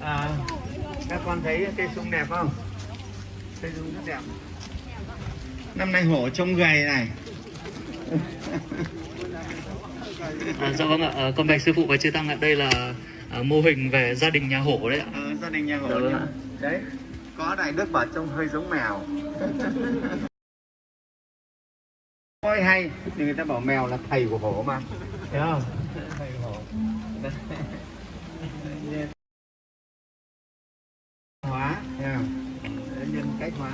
à, các con thấy cây sung đẹp không? Cây sung rất đẹp. Năm nay hổ trông gầy này. À, dạ vâng ạ, à, con bạch sư phụ và chư tăng ạ, đây là à, mô hình về gia đình nhà hổ đấy ạ. ờ, gia đình nhà hổ Dạ vâng ạ. đấy có đại đức bảo trông hơi giống mèo Ôi hay. Thì người ta bảo mèo là thầy của hổ mà. Thấy không? Thầy của hổ. Hóa nhân cách hóa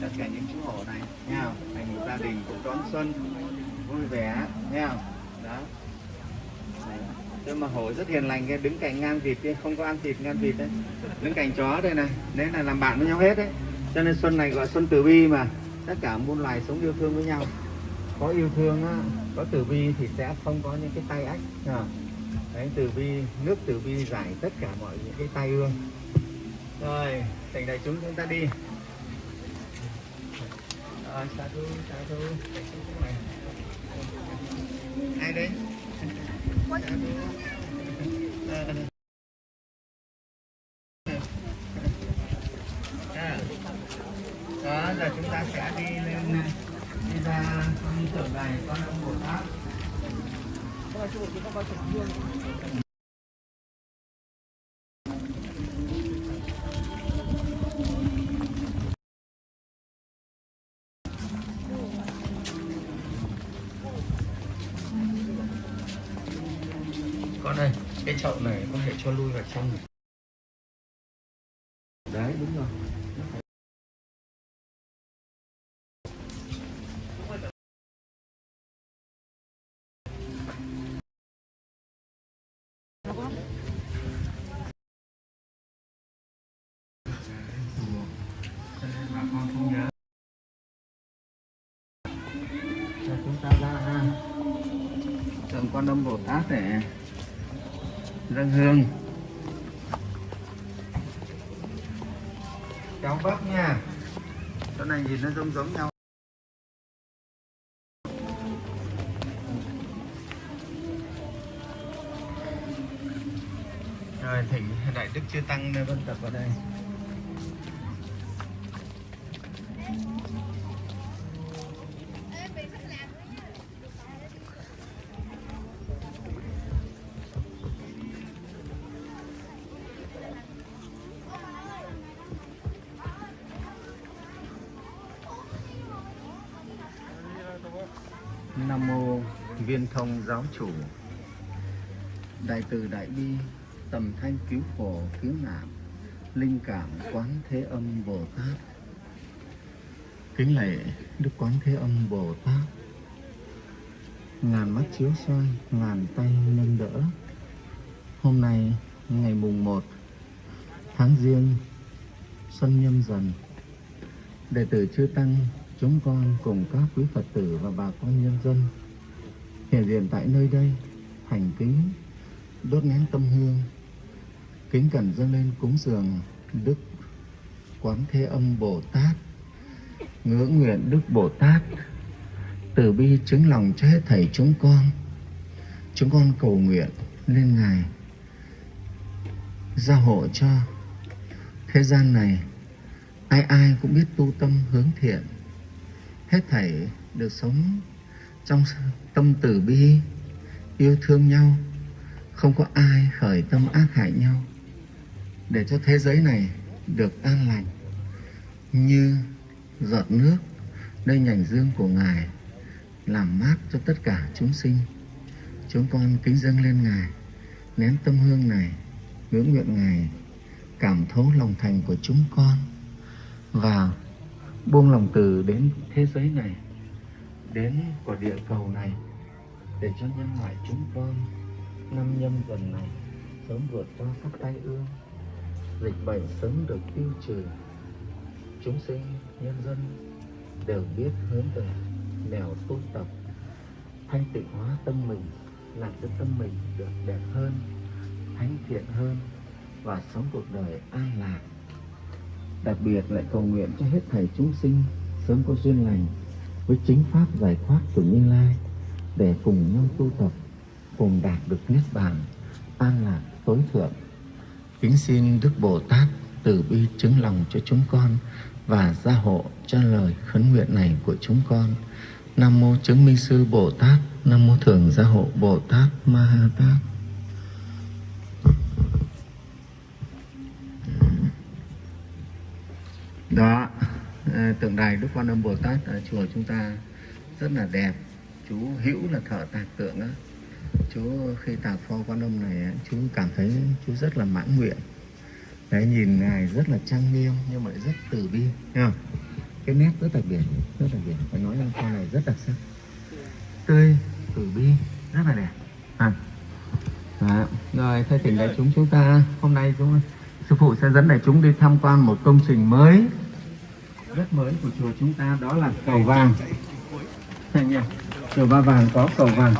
tất cả những chú hổ này nha thành một gia đình cũng đón xuân vui vẻ nha đó. Nhưng mà hổ rất hiền lành đứng cạnh ngan vịt kia không có ăn thịt ngan vịt đấy. Đứng cạnh chó đây này đấy là làm bạn với nhau hết đấy. Cho nên xuân này gọi xuân từ bi mà. Tất cả muôn loài sống yêu thương với nhau có yêu thương á, có từ bi thì sẽ không có những cái tay ách nhá. đấy từ bi nước từ bi giải tất cả mọi những cái tai ương rồi thành đại chúng chúng ta đi rồi thu sa thu chúng này ai đấy thu. Ờ. À. đó giờ chúng ta sẽ đi lên đi ra đi tượng này, con ông bồ tát con ơi, cái chậu này có thể cho lui vào trong này. Quan âm bồ tát để dâng hương. Cháu bắp nha. Chỗ này nhìn nó giống giống nhau. Rồi, thỉnh đại đức chưa tăng nên vân tập vào đây. Nam mô Viên thông giáo chủ. Đại từ đại bi, Tầm thanh cứu khổ, cứu nạn, Linh cảm quán thế âm Bồ Tát. Kính lạy Đức Quán Thế Âm Bồ Tát. Ngàn mắt chiếu soi, Ngàn tay nâng đỡ. Hôm nay, ngày mùng 1 Tháng riêng Xuân nhâm dần. Đệ tử chư Tăng chúng con cùng các quý Phật tử và bà con nhân dân hiện diện tại nơi đây thành kính, đốt nén tâm hương, kính cẩn dâng lên cúng dường Đức Quán Thế Âm Bồ Tát, ngưỡng nguyện Đức Bồ Tát, từ bi chứng lòng cho hết thảy chúng con. Chúng con cầu nguyện lên Ngài gia hộ cho thế gian này. Ai ai cũng biết tu tâm hướng thiện hết thảy được sống trong tâm từ bi, yêu thương nhau. Không có ai khởi tâm ác hại nhau. Để cho thế giới này được an lành như giọt nước nơi nhành dương của ngài làm mát cho tất cả chúng sinh. Chúng con kính dâng lên ngài, nén tâm hương này, ngưỡng nguyện ngài, cảm thấu lòng thành của chúng con và buông lòng từ đến thế giới này, đến quả địa cầu này, để cho nhân loại chúng con năm nhâm dần này sớm vượt qua các tai ương, dịch bệnh sớm được tiêu trừ. Chúng sinh, nhân dân đều biết hướng về nẻo tu tập, thanh tịnh hóa tâm mình, làm cho tâm mình được đẹp hơn, thánh thiện hơn và sống cuộc đời an lạc đặc biệt lại cầu nguyện cho hết thảy chúng sinh sớm có duyên lành với chính pháp giải thoát của Như Lai để cùng nhau tu tập, cùng đạt được niết bàn, an lạc tối thượng. Kính xin đức bồ tát từ bi chứng lòng cho chúng con và gia hộ cho lời khấn nguyện này của chúng con. Nam mô chứng minh sư bồ tát, nam mô thường gia hộ bồ tát ma ha tát. Tượng đài đức quan âm bồ tát ở chùa chúng ta rất là đẹp. Chú hữu là thợ tạc tượng á. Chú khi tạc pho quan âm này chú cảm thấy chú rất là mãn nguyện. Đấy, nhìn ngài rất là trang nghiêm nhưng mà lại rất từ bi nha cái nét rất đặc biệt, rất đặc biệt. Phải nói rằng pho này rất đặc sắc. Tươi, từ bi, rất là đẹp. À. Đó. rồi, thay thỉnh đại chúng chúng ta. Hôm nay chúng sư phụ sẽ dẫn đại chúng đi tham quan một công trình mới rất mới của chùa chúng ta đó là cầu vàng thành nhỉ? chùa ba vàng có cầu vàng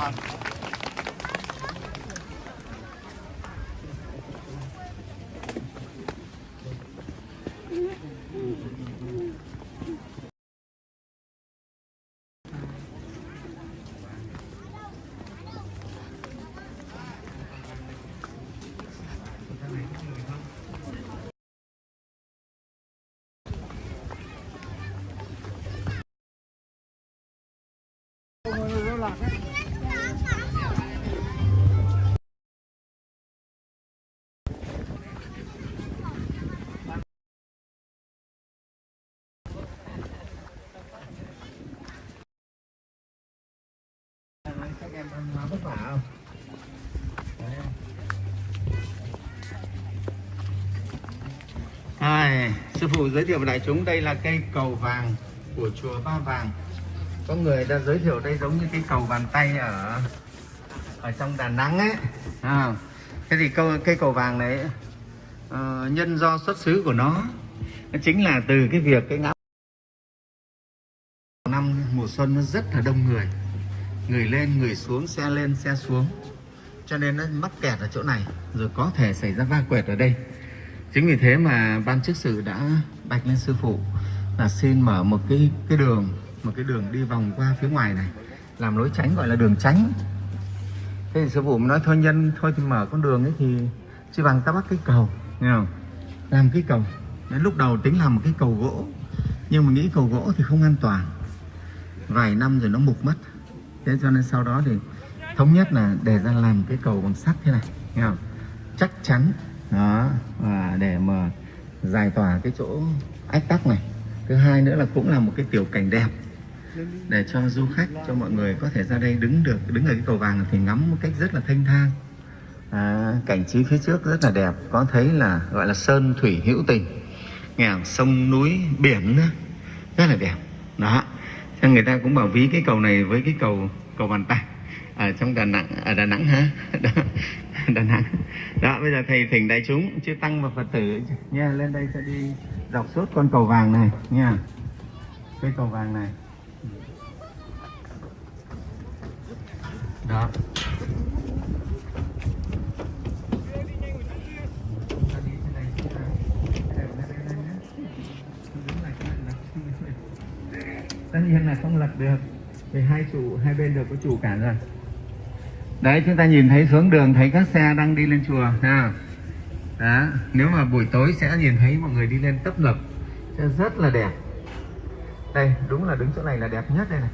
em vất vả không Ai, sư phụ giới thiệu với đại chúng đây là cây cầu vàng của chùa Ba Vàng. Có người đã giới thiệu đây giống như cái cầu bàn tay ở ở trong Đà Nẵng ấy. À, thế thì câu cây cầu vàng này uh, nhân do xuất xứ của nó, nó chính là từ cái việc cái ngã năm mùa xuân nó rất là đông người. Người lên người xuống xe lên xe xuống. Cho nên nó mắc kẹt ở chỗ này rồi có thể xảy ra va quẹt ở đây. Chính vì thế mà ban chức sự đã bạch lên sư phụ là xin mở một cái cái đường một cái đường đi vòng qua phía ngoài này làm lối tránh, gọi là đường tránh. Thế thì sư phụ nói, thôi nhân, thôi thì mở con đường ấy thì chỉ bằng ta bắt cái cầu. Nghe không? Làm cái cầu. Đến lúc đầu tính làm một cái cầu gỗ, nhưng mà nghĩ cầu gỗ thì không an toàn. Vài năm rồi nó mục mất. Thế cho nên sau đó thì thống nhất là để ra làm cái cầu bằng sắt thế này. Nghe không? Chắc chắn. Đó, và để mà giải tỏa cái chỗ ách tắc này. Thứ hai nữa là cũng là một cái tiểu cảnh đẹp để cho du khách cho mọi người có thể ra đây đứng được đứng ở cái cầu vàng thì ngắm một cách rất là thanh thang. À, cảnh trí phía trước rất là đẹp có thấy là gọi là sơn thủy hữu tình. Nghe sông núi biển nữa rất là đẹp. Đó cho người ta cũng bảo ví cái cầu này với cái cầu cầu bàn tay ở trong Đà Nẵng ở Đà Nẵng hả? Đó, Đà Nẵng. Đó bây giờ thầy thỉnh đại chúng chư tăng và phật tử nha lên đây sẽ đi dọc suốt con cầu vàng này nha. Cái cầu vàng này. Đó. Tất nhiên là không lật được, vì hai trụ hai bên đều có trụ cả rồi. Đấy, chúng ta nhìn thấy xuống đường, thấy các xe đang đi lên chùa, ha. Đó, nếu mà buổi tối sẽ nhìn thấy mọi người đi lên tấp nập, sẽ rất là đẹp. Đây, đúng là đứng chỗ này là đẹp nhất đây này.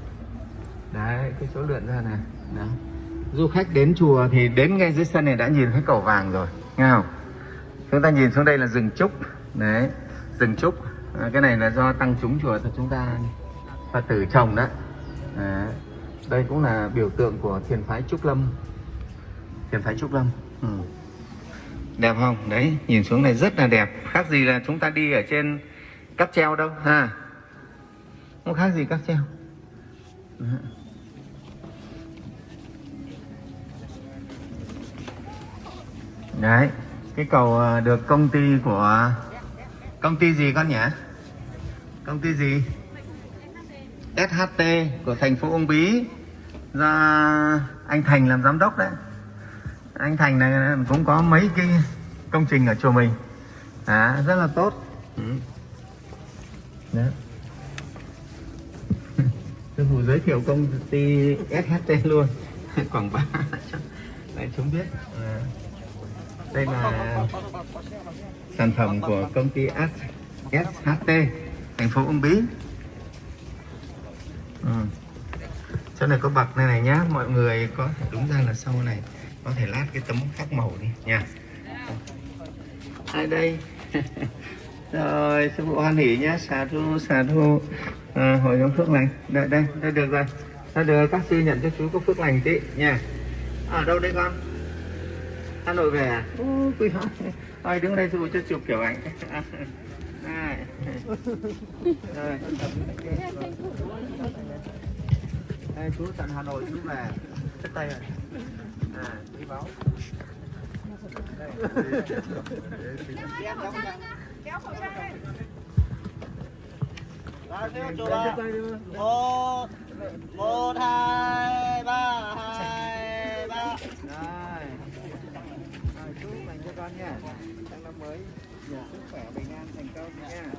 Đấy, cái chỗ lượn ra này đó. du khách đến chùa thì đến ngay dưới sân này đã nhìn thấy cầu vàng rồi nghe không? Chúng ta nhìn xuống đây là rừng trúc. Đấy rừng trúc. À, cái này là do tăng chúng chùa cho chúng ta. Phật tử trồng đó. À, đây cũng là biểu tượng của thiền phái trúc lâm. Thiền phái trúc lâm. Ừ. đẹp không? Đấy nhìn xuống này rất là đẹp. Khác gì là chúng ta đi ở trên cáp treo đâu ha? Không khác gì cáp treo. Đó. Đấy cái cầu ờ, được công ty của công ty gì con nhỉ? Công ty gì? SHT của thành phố Uông Bí. Do anh Thành làm giám đốc đấy. Anh Thành này cũng có mấy cái công trình ở chùa mình. À, rất là tốt. Ừ. đấy. sư phụ giới thiệu công ty SHT luôn. Quảng bá để chúng biết. À, đây là sản phẩm của công ty S- SHT thành phố Uông Bí. Ừ. chỗ này có bậc này này nhá mọi người có đúng ra là sau này có thể lát cái tấm khác màu đi nha. Ai đây. Rồi sư phụ hoan hỷ nhá xà thu xà thu. À, hội nhóm phước lành. Đây đây đây được rồi. Đã được các sư nhận cho chú có phước lành tí nha. Ở đâu đây con? Hà Nội về à? Ôi, quý. Thôi đứng đây tôi cho chụp kiểu ảnh. Đây. Đây. Chú tận Hà Nội chú về. Chất tay rồi. À, đi báo. Đây. Kéo khẩu trang ra. Kéo khẩu trang lên. 1 2 3 nha. Dạ. Trong năm mới. Nhiều sức khỏe bình an thành công nha. Dạ.